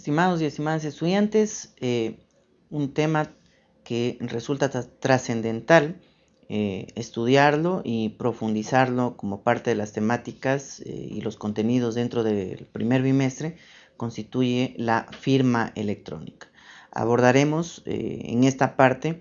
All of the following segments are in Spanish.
Estimados y estimadas estudiantes, eh, un tema que resulta trascendental eh, estudiarlo y profundizarlo como parte de las temáticas eh, y los contenidos dentro del primer bimestre constituye la firma electrónica. Abordaremos en esta parte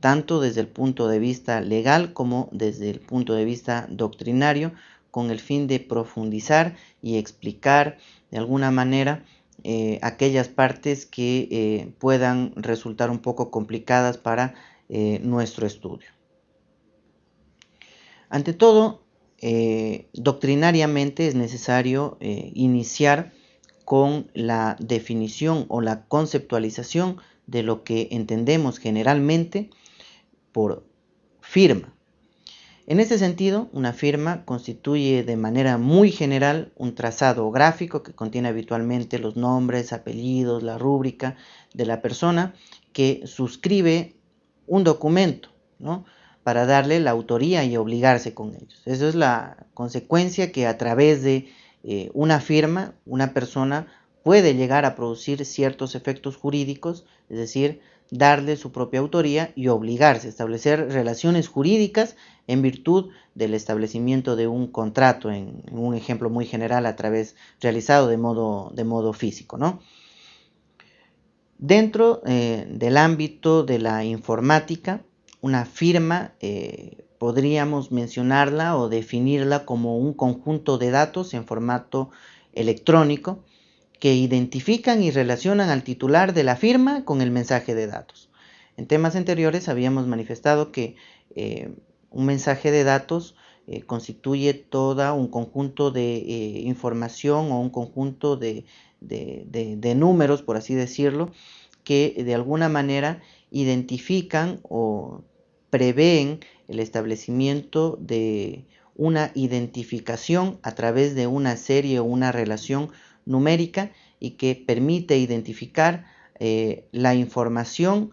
tanto desde el punto de vista legal como desde el punto de vista doctrinario con el fin de profundizar y explicar de alguna manera eh, aquellas partes que eh, puedan resultar un poco complicadas para eh, nuestro estudio. Ante todo, doctrinariamente es necesario iniciar con la definición o la conceptualización de lo que entendemos generalmente por firma. En este sentido, una firma constituye de manera muy general un trazado gráfico que contiene habitualmente los nombres, apellidos, la rúbrica de la persona que suscribe un documento, para darle la autoría y obligarse con ellos. Eso es la consecuencia que a través de eh, una firma una persona puede llegar a producir ciertos efectos jurídicos, es decir, darle su propia autoría y obligarse a establecer relaciones jurídicas en virtud del establecimiento de un contrato, en, un ejemplo muy general a través realizado de modo, de modo físico. ¿no? Dentro eh, del ámbito de la informática, una firma eh, podríamos mencionarla o definirla como un conjunto de datos en formato electrónico que identifican y relacionan al titular de la firma con el mensaje de datos. En temas anteriores habíamos manifestado que eh, un mensaje de datos eh, constituye todo un conjunto de eh, información o un conjunto de, de, números, por así decirlo, que de alguna manera identifican o prevén el establecimiento de una identificación a través de una serie o una relación numérica y que permite identificar eh, la información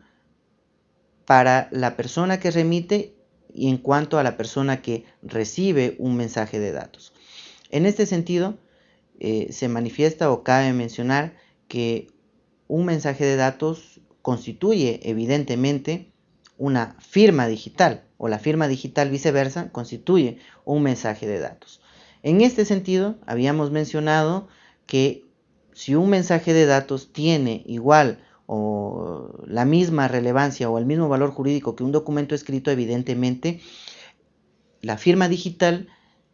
para la persona que remite y en cuanto a la persona que recibe un mensaje de datos. En este sentido, eh, se manifiesta o cabe mencionar que un mensaje de datos constituye evidentemente una firma digital o la firma digital viceversa constituye un mensaje de datos. En este sentido, habíamos mencionado que si un mensaje de datos tiene igual o la misma relevancia o el mismo valor jurídico que un documento escrito, evidentemente la firma digital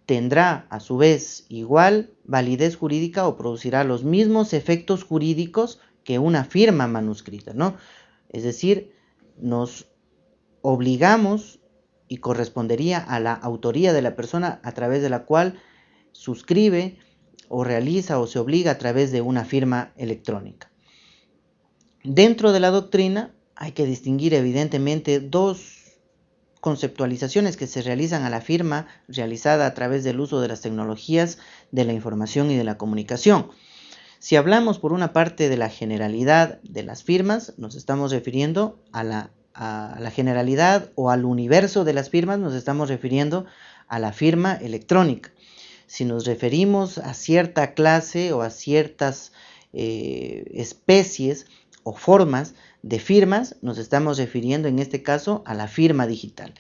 tendrá a su vez igual validez jurídica o producirá los mismos efectos jurídicos que una firma manuscrita, ¿no? Es decir, nos obligamos y correspondería a la autoría de la persona a través de la cual suscribe o realiza o se obliga a través de una firma electrónica. Dentro de la doctrina hay que distinguir evidentemente dos conceptualizaciones que se realizan a la firma realizada a través del uso de las tecnologías de la información y de la comunicación. Si hablamos por una parte de la generalidad de las firmas, nos estamos refiriendo a la, a la generalidad o al universo de las firmas, nos estamos refiriendo a la firma electrónica si nos referimos a cierta clase o a ciertas eh, especies o formas de firmas, nos estamos refiriendo en este caso a la firma digital.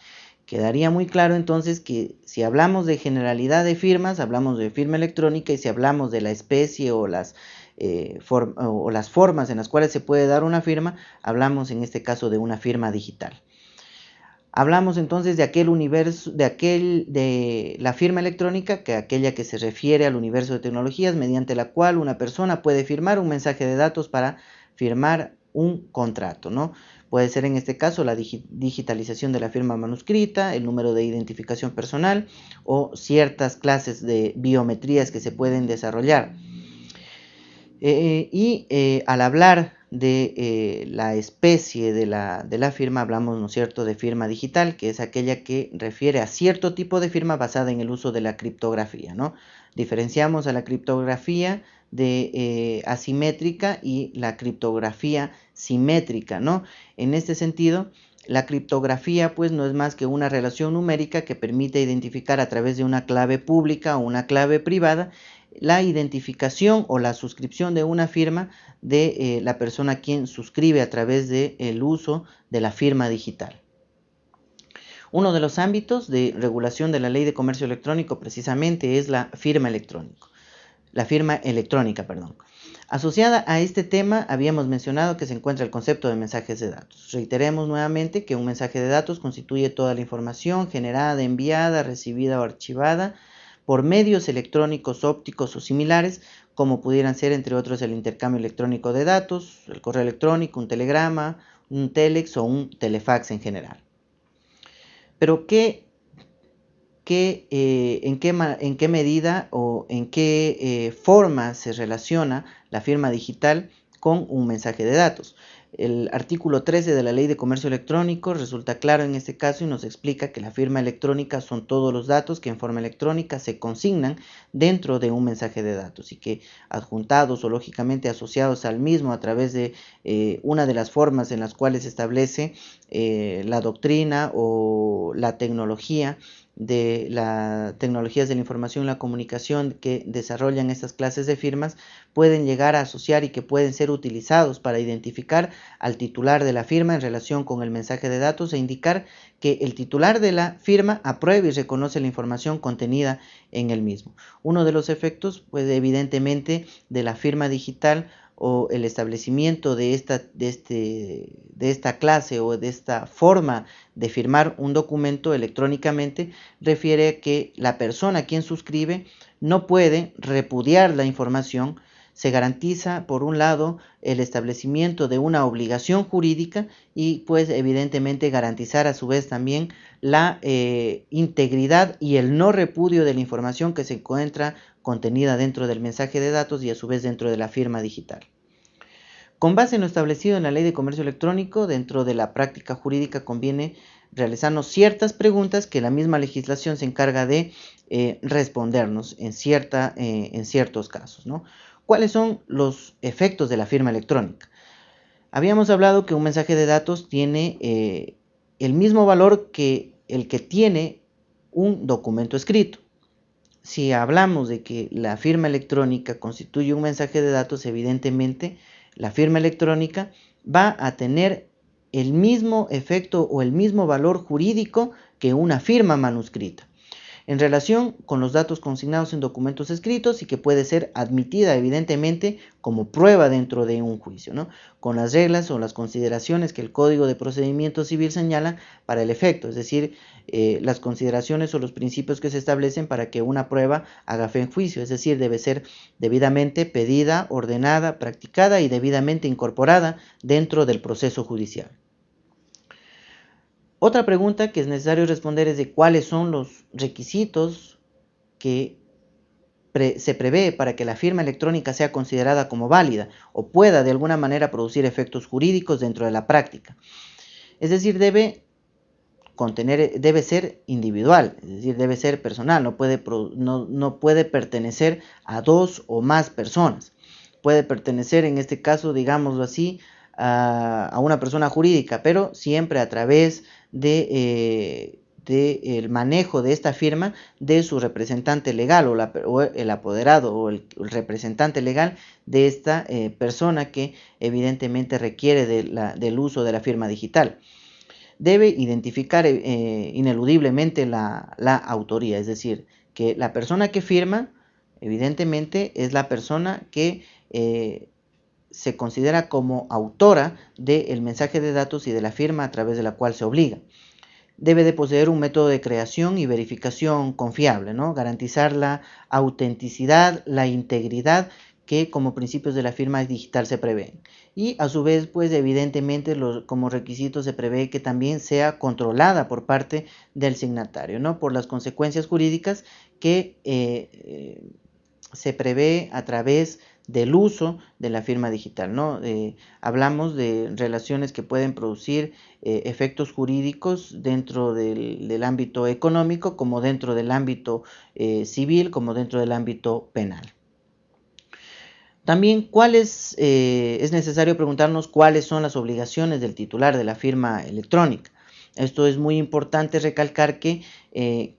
Quedaría muy claro entonces que si hablamos de generalidad de firmas, hablamos de firma electrónica y si hablamos de la especie o las, eh, o las formas en las cuales se puede dar una firma, hablamos en este caso de una firma digital. Hablamos entonces de aquel universo, de aquel, de la firma electrónica, que aquella que se refiere al universo de tecnologías, mediante la cual una persona puede firmar un mensaje de datos para firmar un contrato, ¿no? Puede ser en este caso la digitalización de la firma manuscrita, el número de identificación personal o ciertas clases de biometrías que se pueden desarrollar. Eh, y eh, al hablar de eh, la especie de la, de la, firma, hablamos, ¿no cierto?, de firma digital, que es aquella que refiere a cierto tipo de firma basada en el uso de la criptografía, ¿no? Diferenciamos a la criptografía de asimétrica y la criptografía simétrica, ¿no? En este sentido, la criptografía pues no es más que una relación numérica que permite identificar a través de una clave pública o una clave privada la identificación o la suscripción de una firma de eh, la persona quien suscribe a través del uso de la firma digital. Uno de los ámbitos de regulación de la ley de comercio electrónico precisamente es la firma electrónica. La firma electrónica, perdón. Asociada a este tema, habíamos mencionado que se encuentra el concepto de mensajes de datos. Reiteremos nuevamente que un mensaje de datos constituye toda la información generada, enviada, recibida o archivada por medios electrónicos, ópticos o similares, como pudieran ser entre otros el intercambio electrónico de datos, el correo electrónico, un telegrama, un telex o un telefax en general. Pero ¿qué, eh, en, qué, en, qué, medida o en qué eh, forma se relaciona la firma digital con un mensaje de datos? El artículo 13 de la Ley de Comercio Electrónico resulta claro en este caso y nos explica que la firma electrónica son todos los datos que en forma electrónica se consignan dentro de un mensaje de datos y que adjuntados o lógicamente asociados al mismo a través de eh, una de las formas en las cuales se establece eh, la doctrina o la tecnología de las tecnologías de la información y la comunicación que desarrollan estas clases de firmas pueden llegar a asociar y que pueden ser utilizados para identificar al titular de la firma en relación con el mensaje de datos e indicar que el titular de la firma aprueba y reconoce la información contenida en el mismo. Uno de los efectos, pues evidentemente, de la firma digital o el establecimiento de esta, de, este, de esta clase o de esta forma de firmar un documento electrónicamente refiere a que la persona a quien suscribe no puede repudiar la información, se garantiza por un lado el establecimiento de una obligación jurídica y pues evidentemente garantizar a su vez también la eh, integridad y el no repudio de la información que se encuentra contenida dentro del mensaje de datos y a su vez dentro de la firma digital. Con base en lo establecido en la Ley de Comercio Electrónico, dentro de la práctica jurídica conviene realizarnos ciertas preguntas que la misma legislación se encarga de eh, respondernos en, cierta, eh, en ciertos casos. ¿Cuáles son los efectos de la firma electrónica? Habíamos hablado que un mensaje de datos tiene eh, el mismo valor que el que tiene un documento escrito si hablamos de que la firma electrónica constituye un mensaje de datos, evidentemente la firma electrónica va a tener el mismo efecto o el mismo valor jurídico que una firma manuscrita en relación con los datos consignados en documentos escritos y que puede ser admitida evidentemente como prueba dentro de un juicio, ¿no? con las reglas o las consideraciones que el Código de Procedimiento Civil señala para el efecto, es decir, eh, las consideraciones o los principios que se establecen para que una prueba haga fe en juicio, es decir, debe ser debidamente pedida, ordenada, practicada y debidamente incorporada dentro del proceso judicial. Otra pregunta que es necesario responder es de cuáles son los requisitos que se prevé para que la firma electrónica sea considerada como válida o pueda de alguna manera producir efectos jurídicos dentro de la práctica. Es decir, debe contener, debe ser individual, es decir, debe ser personal, no puede, no, no puede pertenecer a dos o más personas. Puede pertenecer, en este caso, digámoslo así, a, una persona jurídica, pero siempre a través de, eh, el manejo de esta firma de su representante legal o, el apoderado o el, representante legal de esta eh, persona que evidentemente requiere del uso de la firma digital. Debe identificar eh, ineludiblemente la autoría, es decir, que la persona que firma evidentemente es la persona que se considera como autora del mensaje de datos y de la firma a través de la cual se obliga. Debe de poseer un método de creación y verificación confiable, ¿no? garantizar la autenticidad, la integridad que como principios de la firma digital se prevén. Y a su vez, pues evidentemente como requisito se prevé que también sea controlada por parte del signatario, ¿no? por las consecuencias jurídicas que eh, eh, se prevé a través del uso de la firma digital. ¿no? Eh, hablamos de relaciones que pueden producir eh, efectos jurídicos dentro del, ámbito económico, como dentro del ámbito eh, civil, como dentro del ámbito penal. También cuáles, es necesario preguntarnos cuáles son las obligaciones del titular de la firma electrónica. Esto es muy importante recalcar que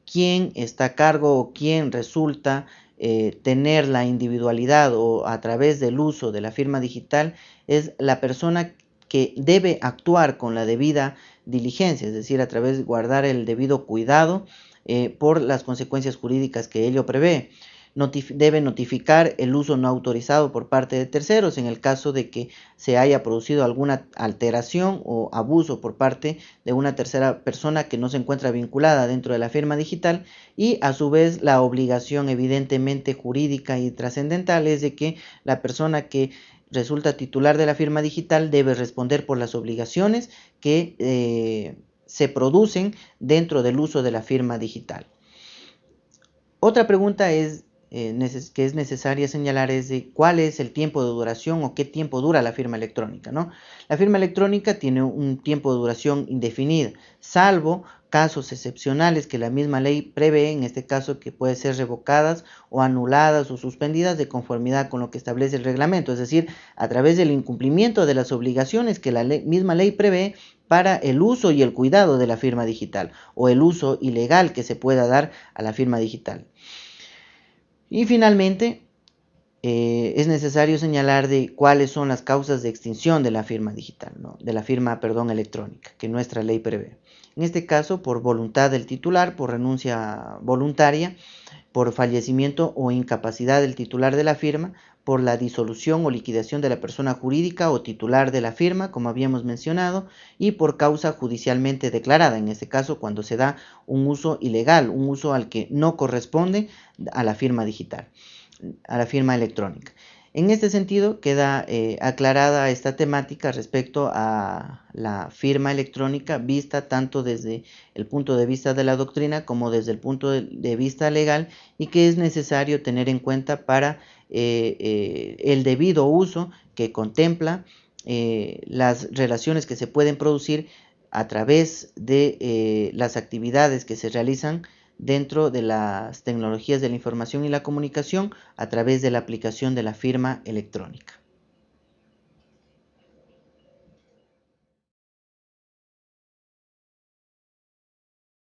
quién está a cargo o quién resulta eh, tener la individualidad o a través del uso de la firma digital es la persona que debe actuar con la debida diligencia, es decir, a través de guardar el debido cuidado eh, por las consecuencias jurídicas que ello prevé debe notificar el uso no autorizado por parte de terceros en el caso de que se haya producido alguna alteración o abuso por parte de una tercera persona que no se encuentra vinculada dentro de la firma digital y a su vez la obligación evidentemente jurídica y trascendental es de que la persona que resulta titular de la firma digital debe responder por las obligaciones que eh, se producen dentro del uso de la firma digital. Otra pregunta es eh, que es necesaria señalar es de cuál es el tiempo de duración o qué tiempo dura la firma electrónica. ¿no? La firma electrónica tiene un tiempo de duración indefinida, salvo casos excepcionales que la misma ley prevé, en este caso que puede ser revocadas o anuladas o suspendidas de conformidad con lo que establece el reglamento, es decir, a través del incumplimiento de las obligaciones que la misma ley prevé para el uso y el cuidado de la firma digital o el uso ilegal que se pueda dar a la firma digital. Y finalmente, eh, es necesario señalar de cuáles son las causas de extinción de la firma digital, de la firma perdón, electrónica, que nuestra ley prevé. En este caso, por voluntad del titular, por renuncia voluntaria, por fallecimiento o incapacidad del titular de la firma, por la disolución o liquidación de la persona jurídica o titular de la firma, como habíamos mencionado, y por causa judicialmente declarada, en este caso cuando se da un uso ilegal, un uso al que no corresponde a la firma digital, a la firma electrónica. En este sentido, queda eh, aclarada esta temática respecto a la firma electrónica vista tanto desde el punto de vista de la doctrina como desde el punto de vista legal y que es necesario tener en cuenta para eh, eh, el debido uso que contempla eh, las relaciones que se pueden producir a través de las actividades que se realizan dentro de las tecnologías de la información y la comunicación a través de la aplicación de la firma electrónica.